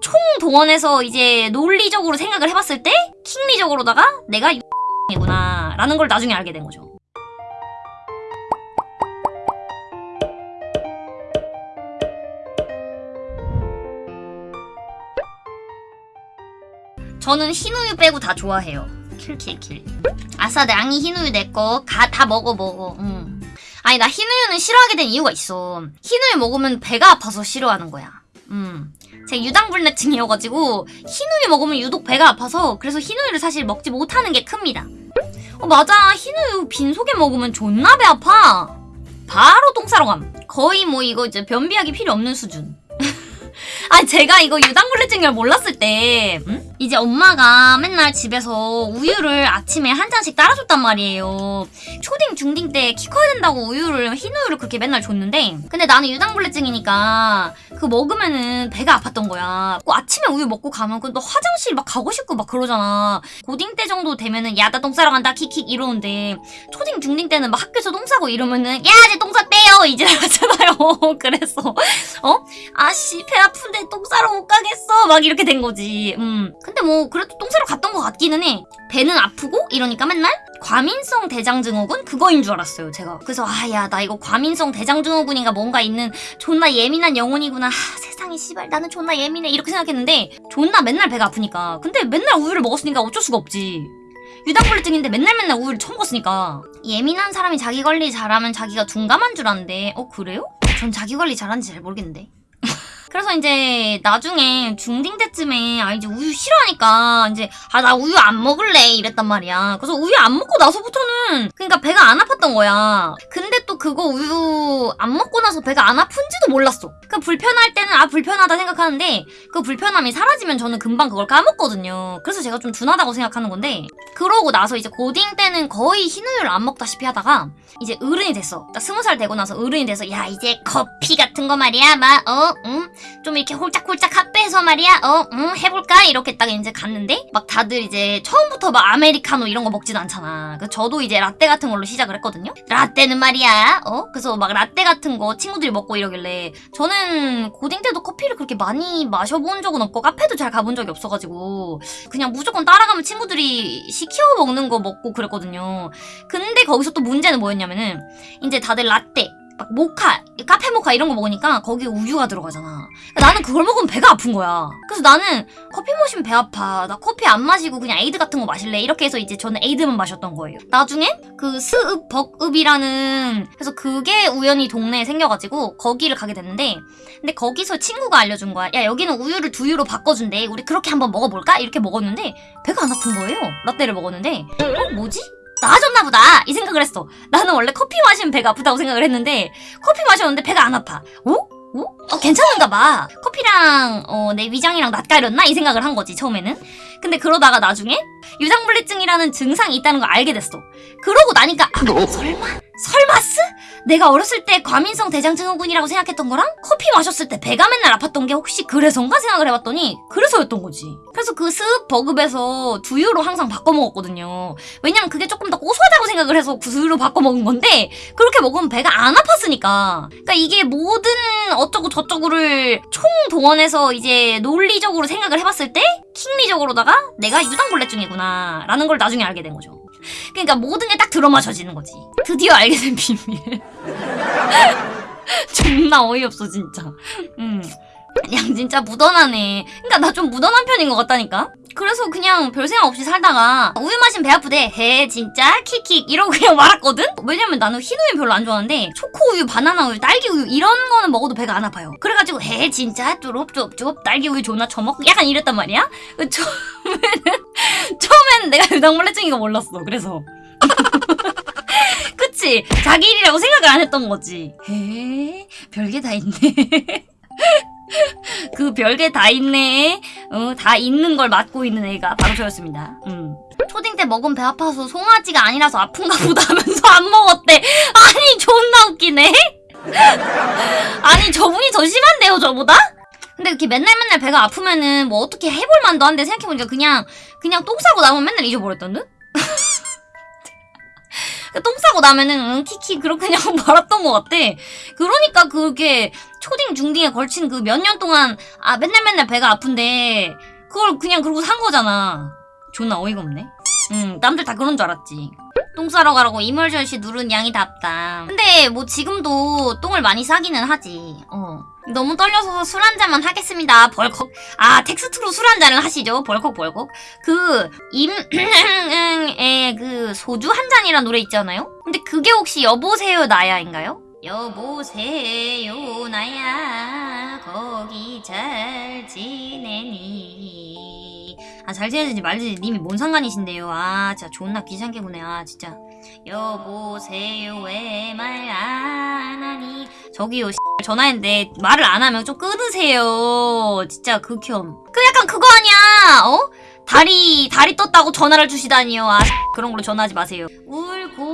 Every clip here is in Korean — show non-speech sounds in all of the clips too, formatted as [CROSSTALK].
총동원해서 이제 논리적으로 생각을 해봤을 때 킹리적으로다가 내가 이구나 라는 걸 나중에 알게 된 거죠. 저는 흰우유 빼고 다 좋아해요. 킬킬킬. 아싸 낭이 흰우유 내거 다 먹어 먹어. 응. 아니 나 흰우유는 싫어하게 된 이유가 있어. 흰우유 먹으면 배가 아파서 싫어하는 거야. 음. 제가 유당불내증이어가지고 흰우유 먹으면 유독 배가 아파서 그래서 흰우유를 사실 먹지 못하는 게 큽니다. 어 맞아 흰우유 빈속에 먹으면 존나 배 아파. 바로 똥 싸러 감. 거의 뭐 이거 이제 변비하기 필요 없는 수준. [LAUGHS] 아 제가 이거 유당불내증을 몰랐을 때 음? 이제 엄마가 맨날 집에서 우유를 아침에 한 잔씩 따라줬단 말이에요. 초딩 중딩 때 키 커야 된다고 우유를 흰 우유를 그렇게 맨날 줬는데 근데 나는 유당불내증이니까 그거 먹으면은 배가 아팠던 거야. 꼭 아침에 우유 먹고 가면 그너 화장실 막 가고 싶고 막 그러잖아. 고딩 때 정도 되면은 야 나 똥 싸러 간다 킥킥 이러는데 초딩 중딩 때는 막 학교에서 똥 싸고 이러면은 야 이제 똥 쌌대요 [LAUGHS] 이제 하잖아요. [LAUGHS] 그래서 어 아씨 배 아픈데 똥 싸러 못 가겠어 막 이렇게 된 거지. 음. 근데 뭐 그래도 똥 싸러 갔던 것 같기는 해. 배는 아프고 이러니까 맨날 과민성 대장증후군 그거인 줄 알았어요 제가. 그래서 아 야 나 이거 과민성 대장증후군인가 뭔가 있는 존나 예민한 영혼이구나. 하, 세상에 씨발 나는 존나 예민해 이렇게 생각했는데 존나 맨날 배가 아프니까. 근데 맨날 우유를 먹었으니까 어쩔 수가 없지. 유당불내증인데 맨날 맨날 우유를 처먹었으니까 예민한 사람이 자기 관리 잘하면 자기가 둔감한 줄 아는데 어 그래요? 전 자기 관리 잘하는지 잘 모르겠는데 그래서 이제 나중에 중딩 때쯤에 아 이제 우유 싫어하니까 이제 아 나 우유 안 먹을래 이랬단 말이야. 그래서 우유 안 먹고 나서부터는 그러니까 배가 안 아팠던 거야. 근데 또 그거 우유 안 먹고 나서 배가 안 아픈지도 몰랐어. 그 불편할 때는 아 불편하다 생각하는데 그 불편함이 사라지면 저는 금방 그걸 까먹거든요. 그래서 제가 좀 둔하다고 생각하는 건데 그러고 나서 이제 고딩 때는 거의 흰우유를 안 먹다시피 하다가 이제 어른이 됐어. 딱 스무 살 되고 나서 어른이 돼서 야 이제 커피 같은 거 말이야 막 어? 응? 좀 이렇게 홀짝홀짝 핫배해서 말이야 어? 응? 해볼까? 이렇게 딱 이제 갔는데 막 다들 이제 처음부터 막 아메리카노 이런 거 먹진 않잖아 그 저도 이제 라떼 같은 걸로 시작을 했거든요 라떼는 말이야 어? 그래서 막 라떼 같은 거 친구들이 먹고 이러길래 저는 고딩 때도 커피를 그렇게 많이 마셔본 적은 없고 카페도 잘 가본 적이 없어가지고 그냥 무조건 따라가면 친구들이 시켜 먹는 거 먹고 그랬거든요 근데 거기서 또 문제는 뭐였냐면은 이제 다들 라떼 막 모카, 카페 모카 이런 거 먹으니까 거기에 우유가 들어가잖아. 나는 그걸 먹으면 배가 아픈 거야. 그래서 나는 커피 마시면 배 아파. 나 커피 안 마시고 그냥 에이드 같은 거 마실래. 이렇게 해서 이제 저는 에이드만 마셨던 거예요. 나중에 그 스읍 벅읍이라는 그래서 그게 우연히 동네에 생겨가지고 거기를 가게 됐는데 근데 거기서 친구가 알려준 거야. 야 여기는 우유를 두유로 바꿔준대. 우리 그렇게 한번 먹어볼까? 이렇게 먹었는데 배가 안 아픈 거예요. 라떼를 먹었는데 어 뭐지? 나아졌나 보다 이 생각을 했어 나는 원래 커피 마시면 배가 아프다고 생각을 했는데 커피 마셨는데 배가 안 아파 어? 어? 어 괜찮은가 봐 커피랑 어, 내 위장이랑 낯가렸나? 이 생각을 한 거지 처음에는 근데 그러다가 나중에 유당불내증이라는 증상이 있다는 걸 알게 됐어 그러고 나니까 아, 설마? 설마스? 내가 어렸을 때 과민성 대장증후군이라고 생각했던 거랑 커피 마셨을 때 배가 맨날 아팠던 게 혹시 그래서인가 생각을 해봤더니 그래서였던 거지. 그래서 그 스읍 버급에서 두유로 항상 바꿔 먹었거든요. 왜냐면 그게 조금 더 고소하다고 생각을 해서 그 두유로 바꿔 먹은 건데 그렇게 먹으면 배가 안 아팠으니까. 그러니까 이게 모든 어쩌고 저쩌고를 총동원해서 이제 논리적으로 생각을 해봤을 때 킹리적으로다가 내가 유당불내증이구나 라는 걸 나중에 알게 된 거죠. 그러니까 모든 게 딱 들어마셔지는 거지. 드디어 알게 된 비밀. [LAUGHS] 존나 어이없어 진짜. 음. 그냥 진짜 묻어나네. 그러니까 나좀 묻어난 편인 것 같다니까. 그래서 그냥 별 생각 없이 살다가 우유 마시면 배 아프대. 해 진짜 킥킥 이러고 그냥 [LAUGHS] 말았거든. 왜냐면 나는 흰 우유 별로 안 좋아하는데 초코 우유, 바나나 우유, 딸기 우유 이런 거는 먹어도 배가 안 아파요. 그래가지고 해 진짜 뚜룹뚜룹 딸기 우유 존나 처먹고 약간 이랬단 말이야. 그 처음에는 [LAUGHS] 처음에는 내가 유당불내증인 거 몰랐어. 그래서. [LAUGHS] 그치? 자기 일이라고 생각을 안 했던 거지. 에 별게 다 있네. 그 별게 다 있네. 어, 다 있는 걸 맡고 있는 애가 바로 저였습니다. 음. 초딩 때 먹은 배 아파서 송아지가 아니라서 아픈가 보다 하면서 안 먹었대. 아니 존나 웃기네. 아니 저분이 더 심한데요 저보다? 근데 이렇게 맨날 맨날 배가 아프면은 뭐 어떻게 해볼 만도 한데 생각해보니까 그냥 그냥 똥 싸고 나면 맨날 잊어버렸던 듯? [LAUGHS] 똥 싸고 나면은 응 키키 그렇게 그냥 [LAUGHS] 말았던 것 같아. 그러니까 그게 초딩 중딩에 걸친 그 몇 년 동안 아 맨날 맨날 배가 아픈데 그걸 그냥 그러고 산 거잖아. 존나 어이가 없네. 응, 남들 다 그런 줄 알았지. 똥 싸러 가라고 이멀전시 누른 양이 답다. 근데 뭐 지금도 똥을 많이 싸기는 하지. 어. 너무 떨려서 술 한 잔만 하겠습니다. 벌컥. 아, 텍스트로 술 한 잔을 하시죠. 벌컥 벌컥. 그 임 의 [CLEARS THROAT] 그 소주 한 잔이란 노래 있잖아요. 근데 그게 혹시 여보세요 나야인가요? 여보세요 나야. 거기 잘 지내니? 아 잘 지내지 말지. 님이 뭔 상관이신데요? 아 진짜 존나 귀찮게 보네 아 진짜. 여보세요 왜 말 안 하니? 저기요 전화했는데 말을 안 하면 좀 끊으세요. 진짜 극혐. 그 약간 그거 아니야? 어? 다리 다리 떴다고 전화를 주시다니요. 아 그런 걸로 전화하지 마세요. 울고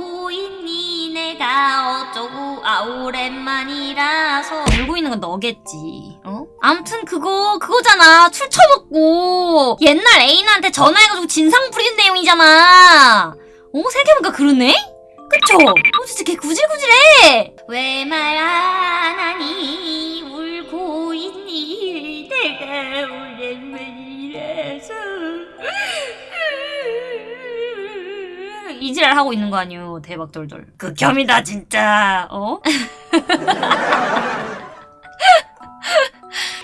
내가 어쩌고 아 오랜만이라서 울고 있는 건 너겠지 어? 암튼 그거 그거잖아 술 처먹고 옛날 애인한테 전화해가지고 진상 부리는 내용이잖아 어? 생각해보니까 그러네? 그쵸? 어 진짜 걔 구질구질해 왜 말 안 하니 울고 있니 내가 오랜만이라서 이 지랄 하고 있는 거 아니오 대박 돌돌 극혐이다 진짜. 어? [LAUGHS]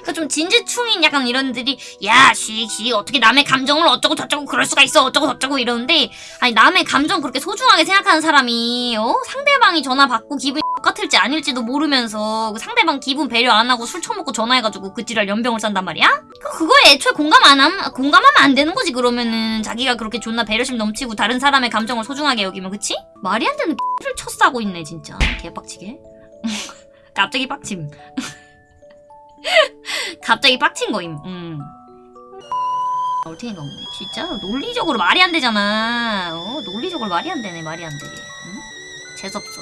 그좀 진지충인 약간 이런들이 야 쉬쉬 어떻게 남의 감정을 어쩌고 저쩌고 그럴 수가 있어 어쩌고 저쩌고 이러는데 아니 남의 감정 그렇게 소중하게 생각하는 사람이 어? 상대방이 전화 받고 기분 이 똑같을지 아닐지도 모르면서 그 상대방 기분 배려 안 하고 술 처먹고 전화해가지고 그 지랄 연병을 싼단 말이야? 그 그거에 애초에 공감 안 함, 공감하면 안 되는 거지 그러면은. 자기가 그렇게 존나 배려심 넘치고 다른 사람의 감정을 소중하게 여기면 그치? 말이 안 되는 X를 쳤싸고 있네 진짜. 개빡치게. [LAUGHS] 갑자기 빡침. [LAUGHS] 갑자기 빡친 거임. 음. 어떻게가 없네. 진짜 논리적으로 말이 안 되잖아. 어 논리적으로 말이 안 되네 말이 안돼 응? 재수없어